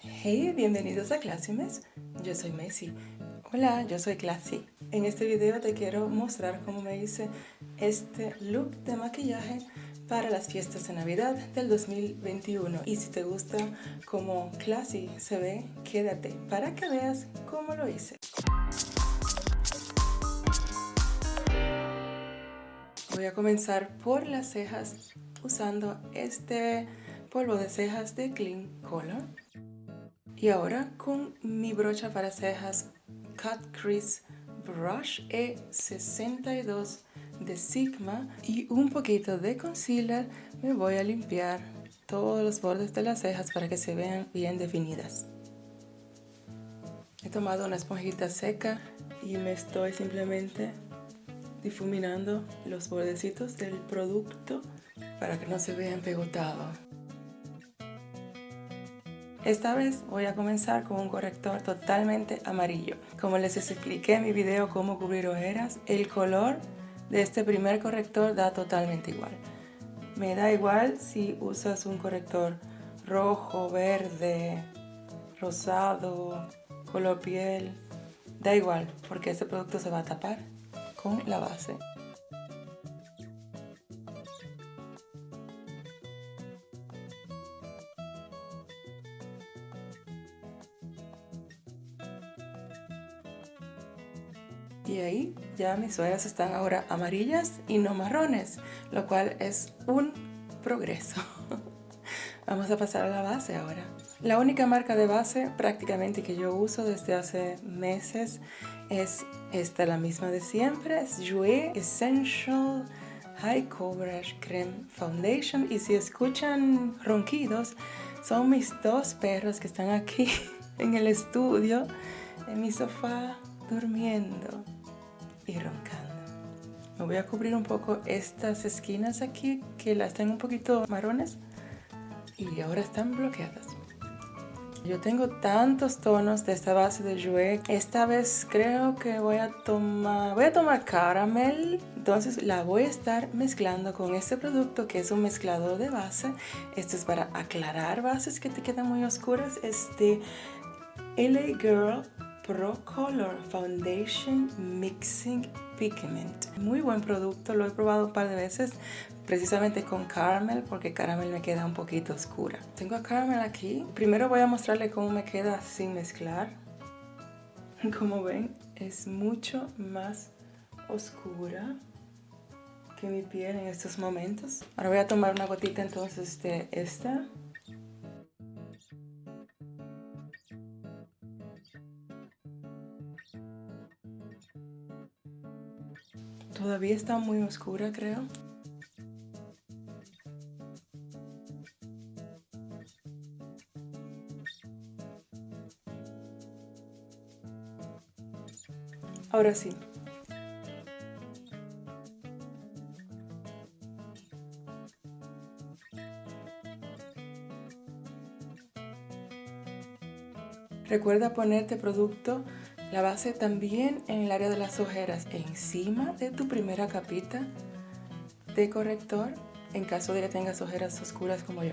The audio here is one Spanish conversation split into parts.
Hey, bienvenidos a Classymes. Yo soy Messi. Hola, yo soy Classy. En este video te quiero mostrar cómo me hice este look de maquillaje para las fiestas de Navidad del 2021. Y si te gusta cómo Classy se ve, quédate para que veas cómo lo hice. Voy a comenzar por las cejas usando este polvo de cejas de Clean Color. Y ahora con mi brocha para cejas Cut Crease Brush E62 de Sigma y un poquito de concealer me voy a limpiar todos los bordes de las cejas para que se vean bien definidas. He tomado una esponjita seca y me estoy simplemente difuminando los bordecitos del producto para que no se vean pegotados. Esta vez voy a comenzar con un corrector totalmente amarillo. Como les expliqué en mi video cómo cubrir ojeras, el color de este primer corrector da totalmente igual. Me da igual si usas un corrector rojo, verde, rosado, color piel. Da igual, porque este producto se va a tapar con la base. Y ahí ya mis ojeras están ahora amarillas y no marrones, lo cual es un progreso. Vamos a pasar a la base ahora. La única marca de base prácticamente que yo uso desde hace meses es esta, la misma de siempre, es Jouer Essential High Coverage Creme Foundation. Y si escuchan ronquidos, son mis dos perros que están aquí en el estudio, en mi sofá, durmiendo y roncando. Me voy a cubrir un poco estas esquinas aquí que las tengo un poquito marrones y ahora están bloqueadas. Yo tengo tantos tonos de esta base de Jouer. Esta vez creo que voy a tomar, voy a tomar caramel. Entonces la voy a estar mezclando con este producto que es un mezclador de base. Esto es para aclarar bases que te quedan muy oscuras. Este LA Girl Pro Color Foundation Mixing Pigment. Muy buen producto, lo he probado un par de veces precisamente con caramel porque caramel me queda un poquito oscura. Tengo a caramel aquí. Primero voy a mostrarle cómo me queda sin mezclar. Como ven, es mucho más oscura que mi piel en estos momentos. Ahora voy a tomar una gotita entonces de esta Todavía está muy oscura, creo. Ahora sí. Recuerda ponerte producto la base también en el área de las ojeras, encima de tu primera capita de corrector, en caso de que tengas ojeras oscuras como yo.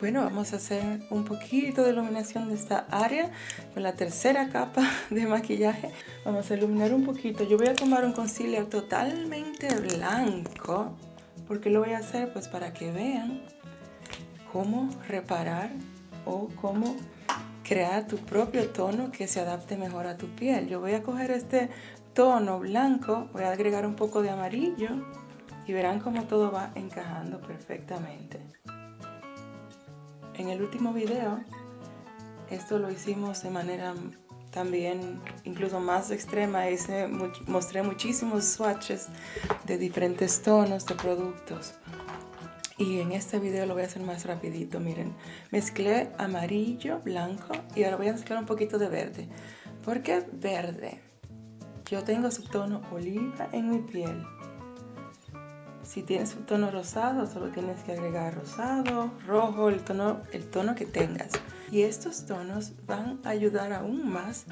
Bueno, vamos a hacer un poquito de iluminación de esta área con la tercera capa de maquillaje. Vamos a iluminar un poquito. Yo voy a tomar un concealer totalmente blanco ¿Por qué lo voy a hacer? Pues para que vean cómo reparar o cómo crear tu propio tono que se adapte mejor a tu piel. Yo voy a coger este tono blanco, voy a agregar un poco de amarillo y verán cómo todo va encajando perfectamente. En el último video, esto lo hicimos de manera también incluso más extrema, hice, mostré muchísimos swatches de diferentes tonos de productos. Y en este video lo voy a hacer más rapidito, miren. Mezclé amarillo, blanco y ahora voy a mezclar un poquito de verde. ¿Por qué verde? Yo tengo subtono oliva en mi piel. Si tienes subtono rosado, solo tienes que agregar rosado, rojo, el tono, el tono que tengas. Y estos tonos van a ayudar aún más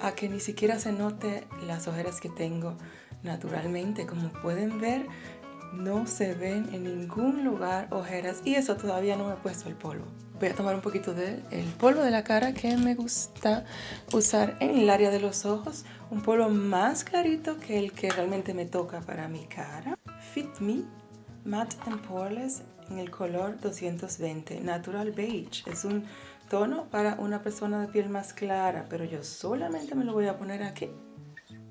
a que ni siquiera se note las ojeras que tengo naturalmente. Como pueden ver, no se ven en ningún lugar ojeras y eso todavía no me he puesto el polvo. Voy a tomar un poquito del polvo de la cara que me gusta usar en el área de los ojos. Un polvo más clarito que el que realmente me toca para mi cara. Fit Me Matte and Poreless en el color 220 Natural Beige. Es un tono para una persona de piel más clara, pero yo solamente me lo voy a poner aquí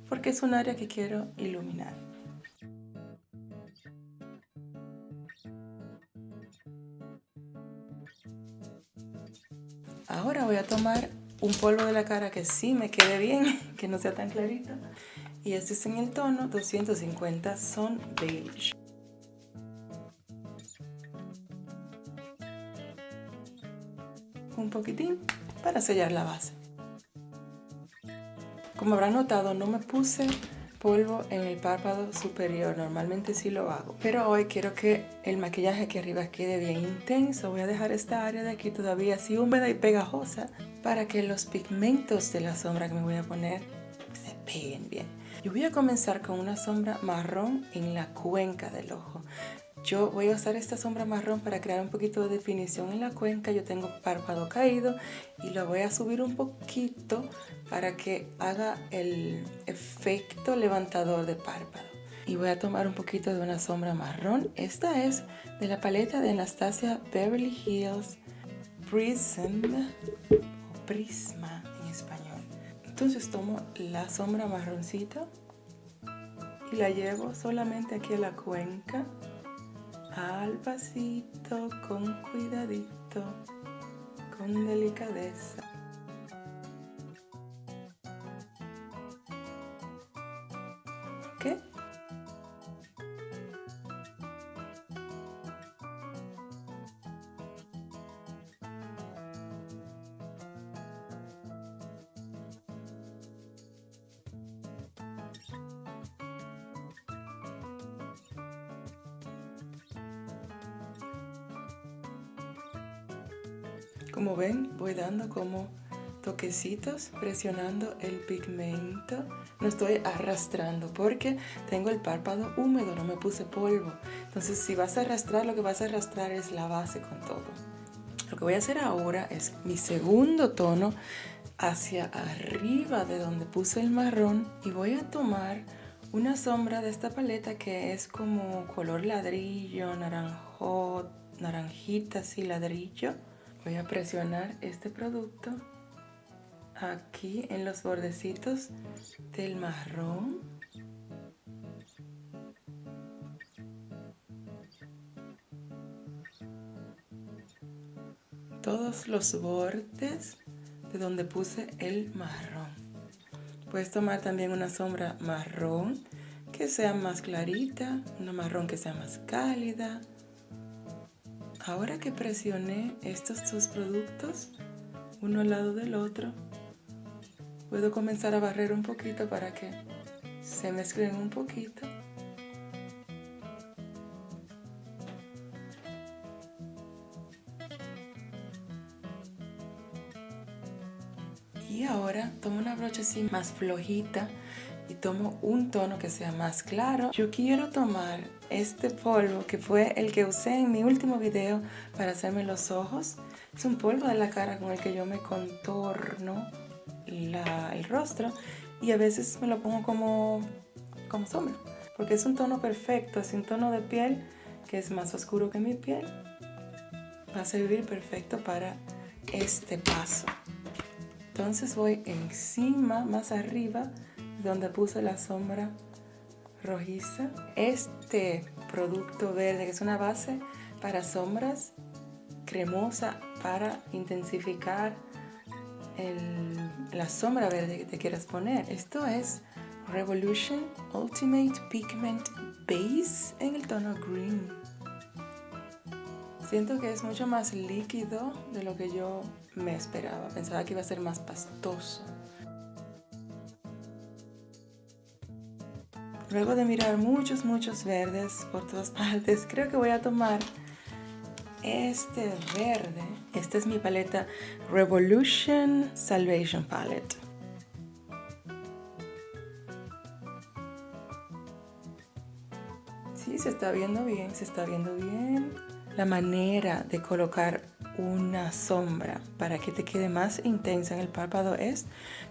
porque es un área que quiero iluminar. Ahora voy a tomar un polvo de la cara que sí me quede bien, que no sea tan clarito. Y este es en el tono 250 Son Beige. Un poquitín para sellar la base. Como habrán notado, no me puse polvo en el párpado superior, normalmente sí lo hago. Pero hoy quiero que el maquillaje aquí arriba quede bien intenso. Voy a dejar esta área de aquí todavía así húmeda y pegajosa para que los pigmentos de la sombra que me voy a poner se peguen bien. Yo voy a comenzar con una sombra marrón en la cuenca del ojo. Yo voy a usar esta sombra marrón para crear un poquito de definición en la cuenca. Yo tengo párpado caído y lo voy a subir un poquito para que haga el efecto levantador de párpado. Y voy a tomar un poquito de una sombra marrón. Esta es de la paleta de Anastasia Beverly Hills Prism Prisma. Entonces tomo la sombra marroncita y la llevo solamente aquí a la cuenca al pasito, con cuidadito, con delicadeza. Como ven, voy dando como toquecitos presionando el pigmento. No estoy arrastrando porque tengo el párpado húmedo, no me puse polvo. Entonces si vas a arrastrar, lo que vas a arrastrar es la base con todo. Lo que voy a hacer ahora es mi segundo tono hacia arriba de donde puse el marrón y voy a tomar una sombra de esta paleta que es como color ladrillo, naranjo, naranjita así ladrillo voy a presionar este producto aquí en los bordecitos del marrón. Todos los bordes de donde puse el marrón. Puedes tomar también una sombra marrón que sea más clarita una marrón que sea más cálida Ahora que presioné estos dos productos, uno al lado del otro, puedo comenzar a barrer un poquito para que se mezclen un poquito. Y ahora tomo una brocha así más flojita y tomo un tono que sea más claro. Yo quiero tomar este polvo que fue el que usé en mi último video para hacerme los ojos. Es un polvo de la cara con el que yo me contorno el rostro y a veces me lo pongo como, como sombra. Porque es un tono perfecto, es un tono de piel que es más oscuro que mi piel. Va a servir perfecto para este paso. Entonces voy encima, más arriba, donde puse la sombra rojiza. Este producto verde, que es una base para sombras, cremosa para intensificar la sombra verde que te quieras poner. Esto es Revolution Ultimate Pigment Base en el tono green. Siento que es mucho más líquido de lo que yo me esperaba. Pensaba que iba a ser más pastoso. Luego de mirar muchos, muchos verdes por todas partes, creo que voy a tomar este verde. Esta es mi paleta Revolution Salvation Palette. Sí, se está viendo bien, se está viendo bien. La manera de colocar una sombra para que te quede más intensa en el párpado es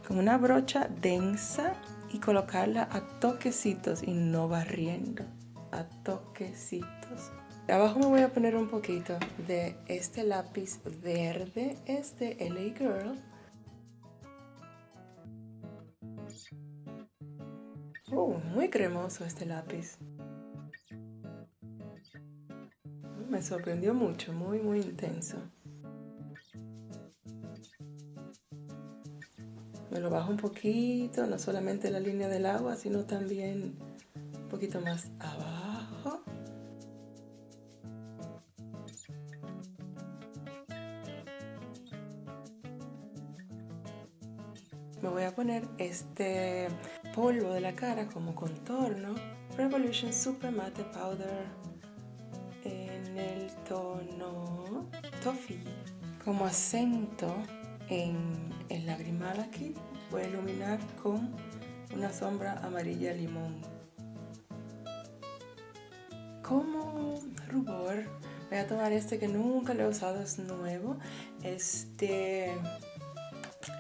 con una brocha densa y colocarla a toquecitos y no barriendo, a toquecitos. Abajo me voy a poner un poquito de este lápiz verde, este LA Girl. Uh, muy cremoso este lápiz. Me sorprendió mucho, muy muy intenso. Me lo bajo un poquito, no solamente la línea del agua, sino también un poquito más abajo. Me voy a poner este polvo de la cara como contorno. Revolution Super Matte Powder en el tono Toffee. Como acento en el lagrimal aquí voy a iluminar con una sombra amarilla limón. Como rubor voy a tomar este que nunca lo he usado, es nuevo. Este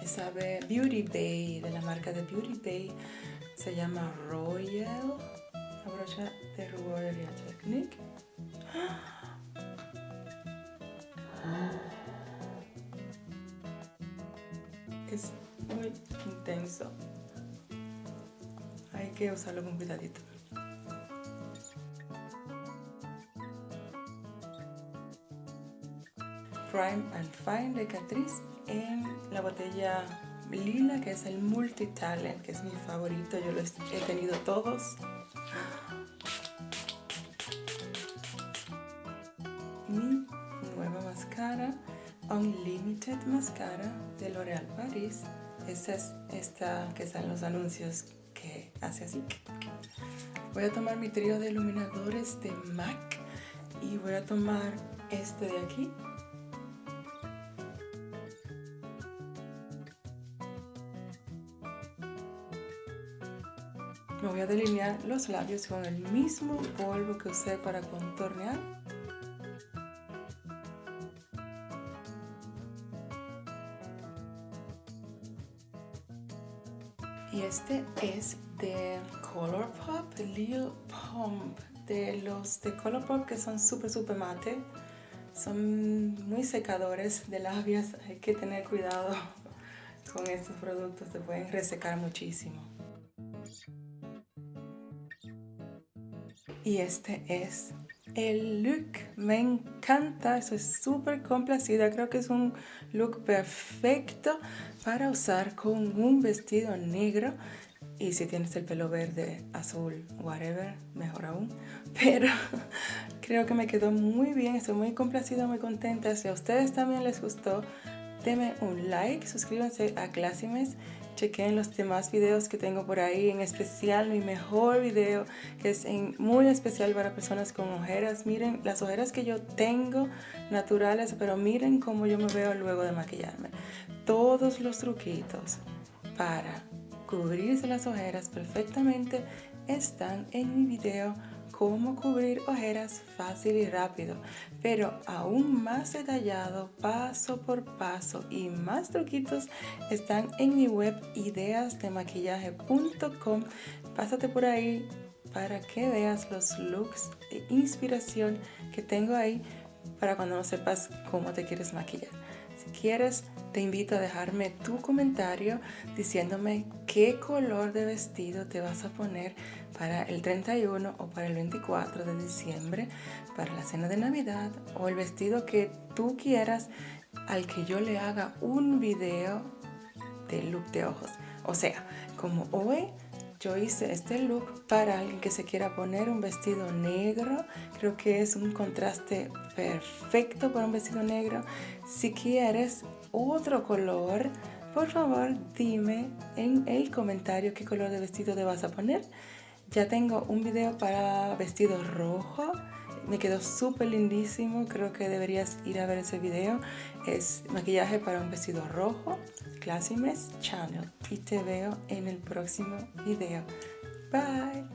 esa Beauty Bay, de la marca de Beauty Bay, se llama Royal, la brocha de rubor de Technique. Es muy intenso. Hay que usarlo con cuidadito. Prime and Fine de Catrice en la botella lila que es el Multitalent que es mi favorito, yo los he tenido todos mi nueva máscara Unlimited Mascara de L'Oreal Paris esta es esta que están los anuncios que hace así. Voy a tomar mi trío de iluminadores de MAC y voy a tomar este de aquí. Me voy a delinear los labios con el mismo polvo que usé para contornear. Y este es de Colourpop, Lil Pump, de los de Colourpop que son súper súper mate. Son muy secadores de labios, hay que tener cuidado con estos productos, se pueden resecar muchísimo. Y este es el look. Me encanta, estoy súper complacida. Creo que es un look perfecto para usar con un vestido negro. Y si tienes el pelo verde, azul, whatever, mejor aún. Pero creo que me quedó muy bien, estoy muy complacida, muy contenta. Si a ustedes también les gustó, denme un like, suscríbanse a Classimes chequen los demás videos que tengo por ahí, en especial mi mejor video que es muy especial para personas con ojeras. Miren las ojeras que yo tengo naturales, pero miren cómo yo me veo luego de maquillarme. Todos los truquitos para cubrirse las ojeras perfectamente están en mi video cómo cubrir ojeras fácil y rápido, pero aún más detallado, paso por paso y más truquitos están en mi web ideasdemaquillaje.com. Pásate por ahí para que veas los looks de inspiración que tengo ahí para cuando no sepas cómo te quieres maquillar. Quieres, te invito a dejarme tu comentario diciéndome qué color de vestido te vas a poner para el 31 o para el 24 de diciembre, para la cena de Navidad o el vestido que tú quieras al que yo le haga un video de look de ojos. O sea, como hoy yo hice este look para alguien que se quiera poner un vestido negro. Creo que es un contraste perfecto para un vestido negro. Si quieres otro color, por favor dime en el comentario qué color de vestido te vas a poner. Ya tengo un video para vestido rojo. Me quedó súper lindísimo. Creo que deberías ir a ver ese video. Es maquillaje para un vestido rojo. Classimes Channel. Y te veo en el próximo video. Bye.